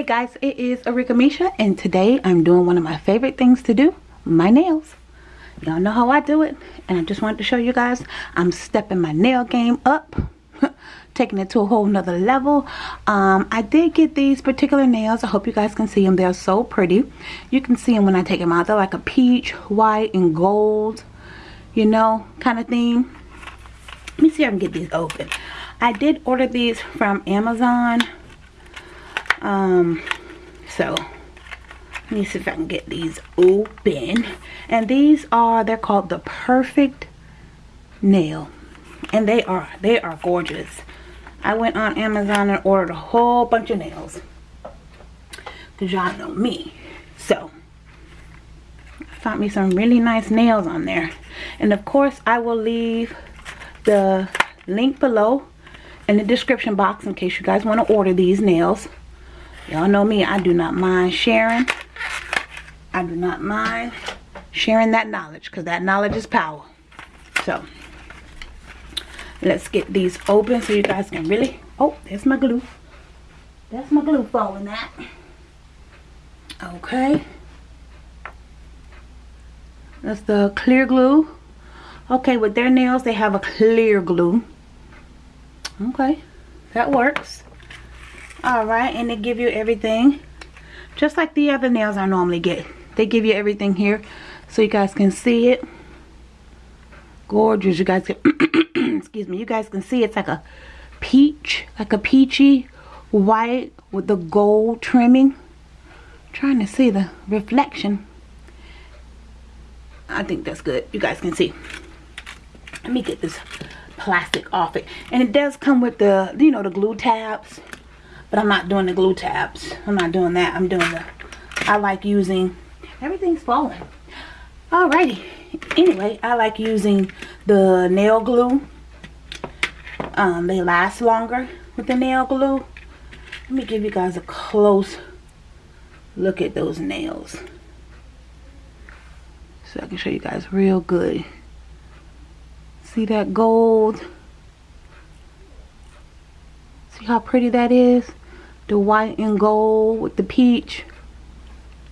Hey guys, it is Arika Misha and today I'm doing one of my favorite things to do, my nails. Y'all know how I do it and I just wanted to show you guys I'm stepping my nail game up, taking it to a whole nother level. Um, I did get these particular nails, I hope you guys can see them, they're so pretty. You can see them when I take them out, they're like a peach, white, and gold, you know, kind of thing. Let me see if I can get these open. I did order these from Amazon um so let me see if i can get these open. And these are they're called the perfect nail. And they are they are gorgeous. I went on amazon and ordered a whole bunch of nails. Because y'all know me. So I found me some really nice nails on there. And of course i will leave the link below in the description box in case you guys want to order these nails Y'all know me, I do not mind sharing. I do not mind sharing that knowledge because that knowledge is power. So, let's get these open so you guys can really... Oh, there's my glue. That's my glue falling out. Okay. That's the clear glue. Okay, with their nails, they have a clear glue. Okay, that works all right and they give you everything just like the other nails I normally get. They give you everything here so you guys can see it. Gorgeous you guys can excuse me you guys can see it's like a peach like a peachy white with the gold trimming. I'm trying to see the reflection. I think that's good you guys can see. Let me get this plastic off it. And it does come with the you know the glue tabs but I'm not doing the glue tabs. I'm not doing that. I'm doing the, I like using, everything's falling. Alrighty. Anyway, I like using the nail glue. Um, they last longer with the nail glue. Let me give you guys a close look at those nails. So I can show you guys real good. See that gold? See how pretty that is? The white and gold with the peach.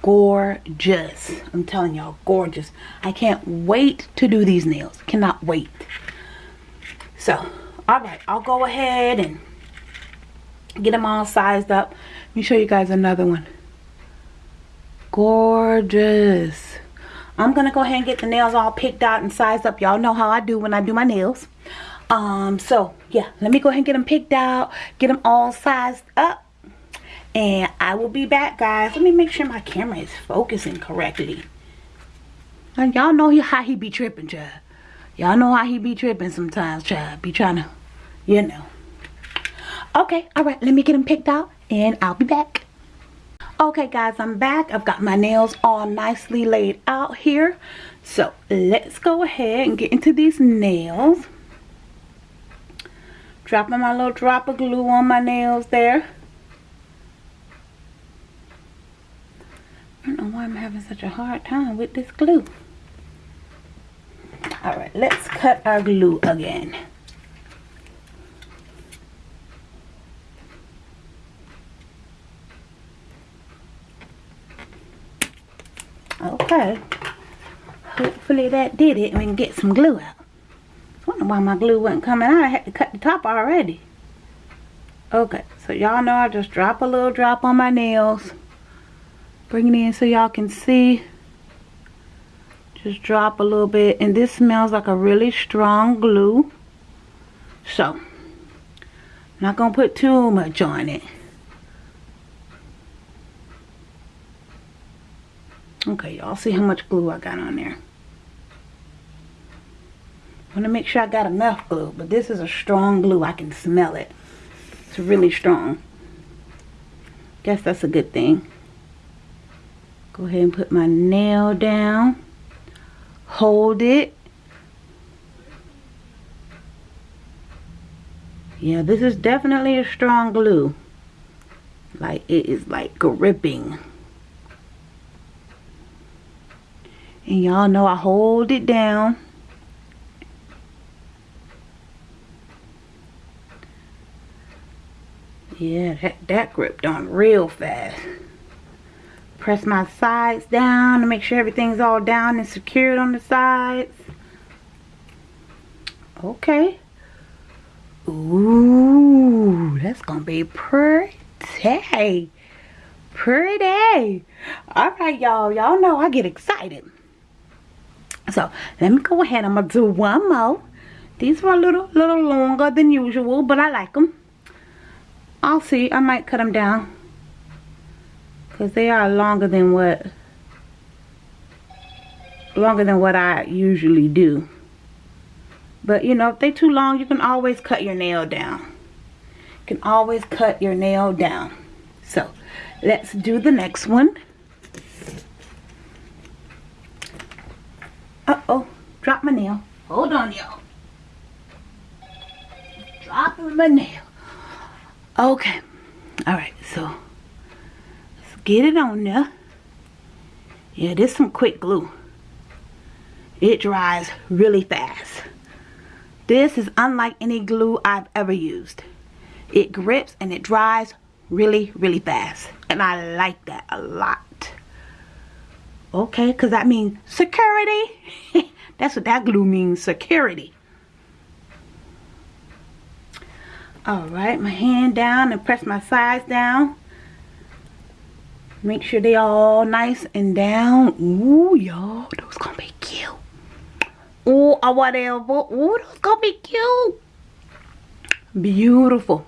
Gorgeous. I'm telling y'all gorgeous. I can't wait to do these nails. Cannot wait. So all right i'll go ahead and get them all sized up. Let me show you guys another one. Gorgeous. I'm gonna go ahead and get the nails all picked out and sized up. Y'all know how i do when i do my nails. Um so yeah let me go ahead and get them picked out get them all sized up and I will be back guys. Let me make sure my camera is focusing correctly. And y'all know how he be tripping child. Y'all know how he be tripping sometimes child. Be trying to you know. Okay all right. Let me get him picked out and I'll be back. Okay guys I'm back. I've got my nails all nicely laid out here. So let's go ahead and get into these nails. Dropping my little drop of glue on my nails there I don't know why I'm having such a hard time with this glue. Alright, let's cut our glue again. Okay. Hopefully that did it and we can get some glue out. I wonder why my glue wasn't coming out. I had to cut the top already. Okay, so y'all know I just drop a little drop on my nails bring it in so y'all can see. Just drop a little bit. And this smells like a really strong glue. So not gonna put too much on it. Okay y'all see how much glue I got on there. Want to make sure I got enough glue but this is a strong glue. I can smell it. It's really strong. Guess that's a good thing go ahead and put my nail down. Hold it. Yeah this is definitely a strong glue. Like it is like gripping. And y'all know I hold it down. Yeah, that, that grip done real fast. Press my sides down to make sure everything's all down and secured on the sides. Okay. Ooh, that's gonna be pretty. Pretty. Alright, y'all. Y'all know I get excited. So, let me go ahead. I'm gonna do one more. These were a little, little longer than usual, but I like them. I'll see. I might cut them down. Because they are longer than what longer than what I usually do. But you know, if they're too long, you can always cut your nail down. You can always cut your nail down. So, let's do the next one. Uh-oh, drop my nail. Hold on, y'all. Dropping my nail. Okay. Alright, so let's get it on there. Yeah, this some quick glue. It dries really fast. This is unlike any glue I've ever used. It grips and it dries really, really fast. And I like that a lot. Okay, because that means security. That's what that glue means, security. Alright, my hand down and press my sides down. Make sure they all nice and down. Ooh, y'all, those gonna be cute. Ooh, or whatever. Ooh, those gonna be cute. Beautiful.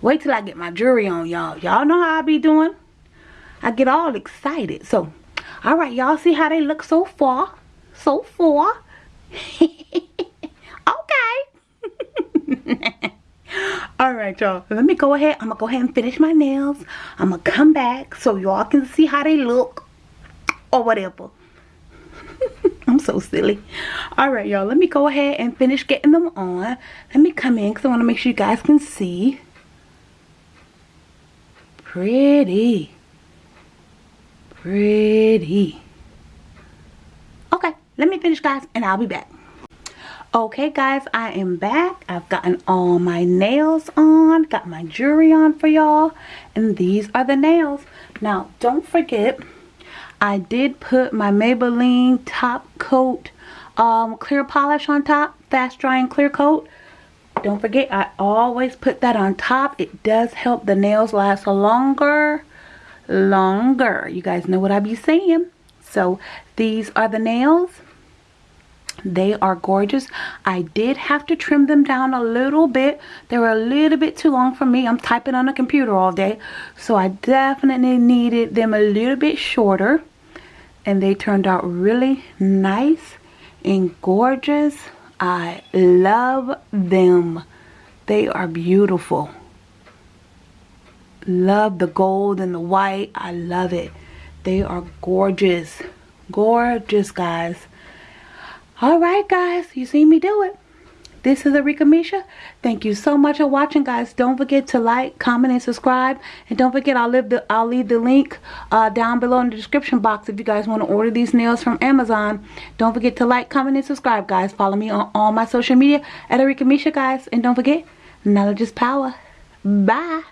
Wait till I get my jewelry on, y'all. Y'all know how I be doing. I get all excited. So, alright, y'all see how they look so far? So far. okay. Alright y'all, let me go ahead. I'm to go ahead and finish my nails. I'm to come back so y'all can see how they look. Or whatever. I'm so silly. Alright y'all, let me go ahead and finish getting them on. Let me come in because I want to make sure you guys can see. Pretty. Pretty. Okay, let me finish guys and I'll be back okay guys i am back. I've gotten all my nails on got my jewelry on for y'all and these are the nails. Now don't forget i did put my maybelline top coat um, clear polish on top fast drying clear coat. Don't forget i always put that on top. It does help the nails last longer longer. You guys know what i be saying. So these are the nails they are gorgeous. I did have to trim them down a little bit. They were a little bit too long for me. I'm typing on a computer all day. So i definitely needed them a little bit shorter. And they turned out really nice and gorgeous. I love them. They are beautiful. Love the gold and the white. I love it. They are gorgeous. Gorgeous guys Alright guys, you see me do it. This is Arika Misha. Thank you so much for watching guys. Don't forget to like, comment, and subscribe. And don't forget I'll leave the I'll leave the link uh, down below in the description box if you guys want to order these nails from Amazon. Don't forget to like, comment, and subscribe guys. Follow me on all my social media at Arika Misha guys. And don't forget, knowledge is power. Bye.